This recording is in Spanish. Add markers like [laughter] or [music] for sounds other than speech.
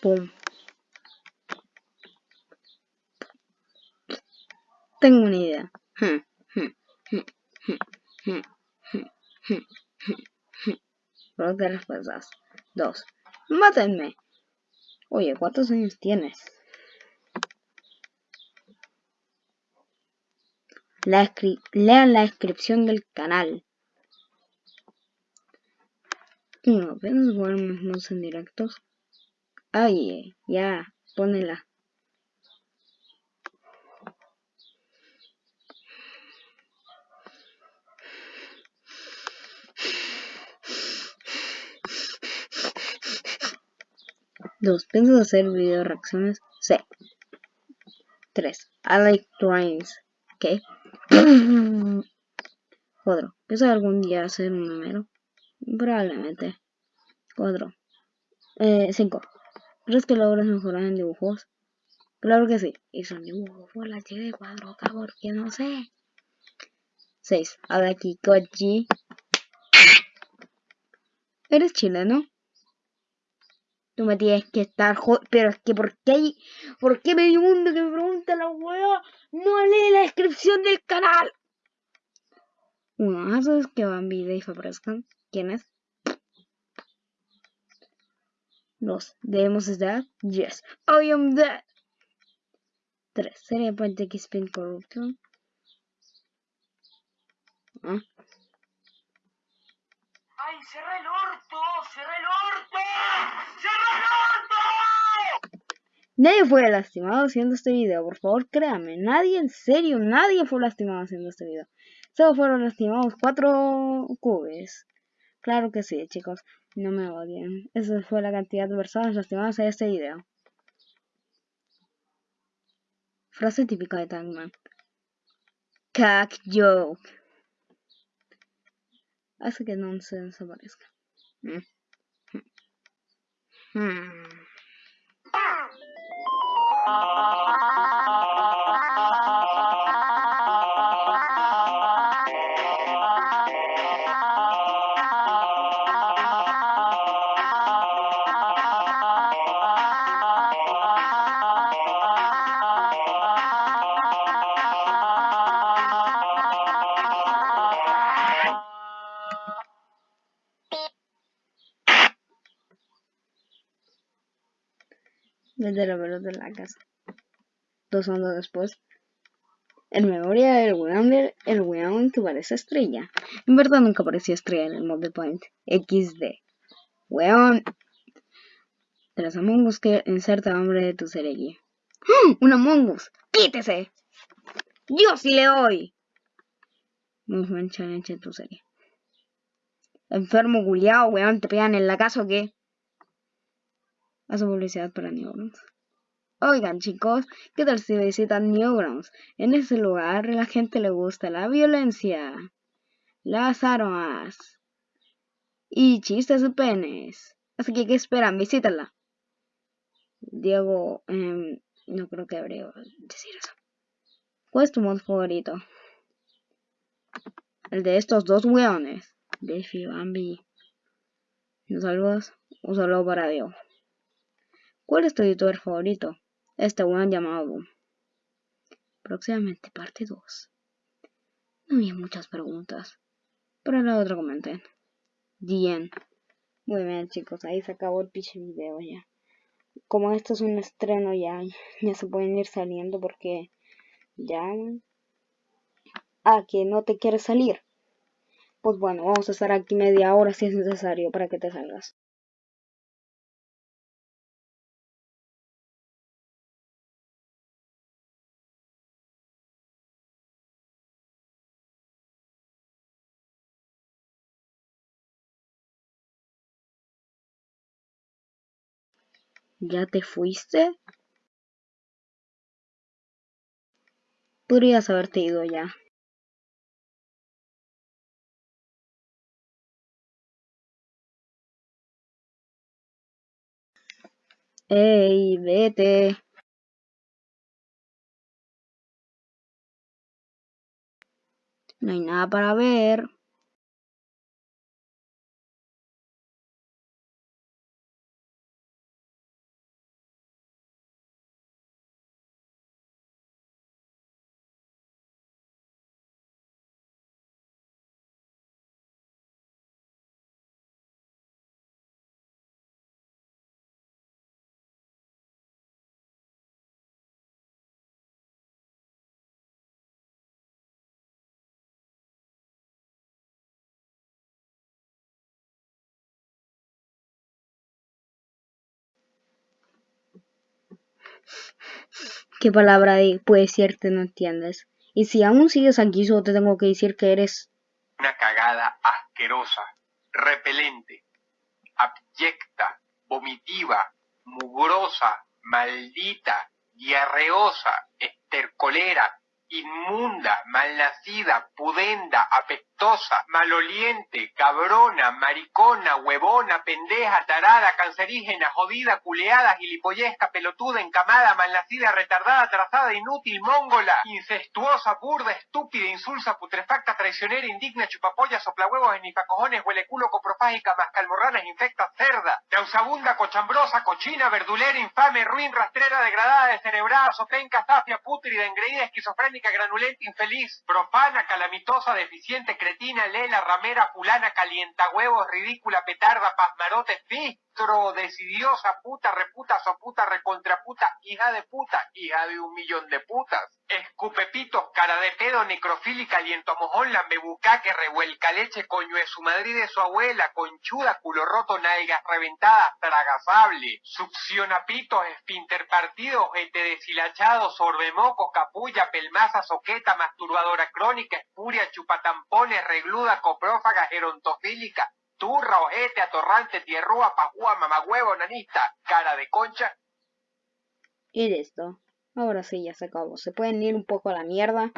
Pum. Tengo una idea. Blog de respuestas. 2. Mátenme. Oye, ¿cuántos años tienes? La lean la descripción del canal. No, apenas volvemos en directos. Ay, ya, ponela. Dos, ¿Piensas hacer video reacciones? Sí. Tres, I like trains. ¿Qué? [clears throat] Cuatro, ¿Piensas algún día hacer un número? Probablemente. Cuatro. Eh, cinco. ¿Crees que logras mejorar en dibujos? Claro que sí. Y son dibujos por la de cuadro, porque no sé. 6. aquí Koji. ¿Eres chileno? Tú me tienes que estar Pero es que ¿por qué. ¿Por qué medio mundo que me pregunta la weá? No lee la descripción del canal. Uno, ¿haces que Bambi y Dave aparezcan? ¿Quién es? Dos, ¿debemos estar? Yes, I am dead. Tres, ¿sería Puente X-Pin Corruption? ¿Ah? ¡Ay, cerré el orto! ¡Cerré el orto! ¡Cerré el orto! Nadie fue lastimado haciendo este video, por favor créame, nadie, en serio, nadie fue lastimado haciendo este video. Solo fueron lastimados cuatro cubes. Claro que sí, chicos, no me odien. Esa fue la cantidad de personas lastimadas en este video. Frase típica de Tangman. Cack joke. Hace que no se desaparezca. Mm. Hmm. Desde la pelota de la casa. Dos segundos después, en memoria del weón el weón que parece estrella. En verdad nunca parecía estrella en el mod de Point. XD. Weón. Las Among Us que inserta nombre de tu serie ¡Ah! ¡Un Among Us! ¡Quítese! ¡Yo sí le doy! Movement Challenge en tu serie. Enfermo guliao, weón, te pegan en la casa o qué? Hace publicidad para Newgrounds. Oigan chicos, ¿qué tal si visitan Newgrounds? En ese lugar la gente le gusta la violencia, las armas y chistes de penes. Así que, ¿qué esperan? Visítala. Diego, em, no creo que habría decir eso. ¿Cuál es tu mod favorito? El de estos dos weones. Defi, Bambi. ¿No saludos? Un saludo para Diego. ¿Cuál es tu youtuber favorito? Este weón llamado Próximamente parte 2. No había muchas preguntas. Pero la otra comenté. Bien. Muy bien chicos, ahí se acabó el pinche video ya. Como esto es un estreno ya, ya se pueden ir saliendo porque ya... Ah, que no te quieres salir. Pues bueno, vamos a estar aquí media hora si es necesario para que te salgas. ¿Ya te fuiste? Podrías haberte ido ya. ¡Ey, vete! No hay nada para ver. ¿Qué palabra de puede te no entiendes? Y si aún sigues aquí, solo te tengo que decir que eres... Una cagada asquerosa, repelente, abyecta, vomitiva, mugrosa, maldita, diarreosa, estercolera, inmunda, malnacida, pudenda, apetosa, maloliente, cabrona, maricona, huevona, pendeja, tarada, cancerígena, jodida, culeada, gilipollesca, pelotuda, encamada, malnacida, retardada, trazada, inútil, mongola, incestuosa, burda, estúpida, insulsa, putrefacta, traicionera, indigna, chupapolla, soplahuevos, enifacojones, huele culo, coprofágica, mascalmorranas, infecta, cerda, nauseabunda, cochambrosa, cochina, verdulera, infame, ruin, rastrera, degradada, descerebrada, sopenca, zafia, putrida, engreída, esquizofrénica, granulenta, infeliz, profana, calamitosa, deficiente, cretina, lela, ramera, fulana, calienta huevos, ridícula, petarda, pasmarote, fistro, decidiosa, puta, reputa, recontraputa, hija de puta, hija de un millón de putas. Escupepitos, cara de pedo, necrofílica, aliento mojón, lambebuca, que revuelca leche, coño de su madre y de su abuela, conchuda, culo roto, nalgas reventadas, tragasable, succionapitos, espinter partido, gente deshilachado, sorbemocos, capulla, pelmaza, soqueta, masturbadora crónica, espuria, chupatampones, regluda, coprófaga, gerontofílica, turra, ojete, atorrante, tierrúa, pajúa, mamagüevo, nanista, cara de concha. Y listo. Ahora sí, ya se acabó. Se pueden ir un poco a la mierda.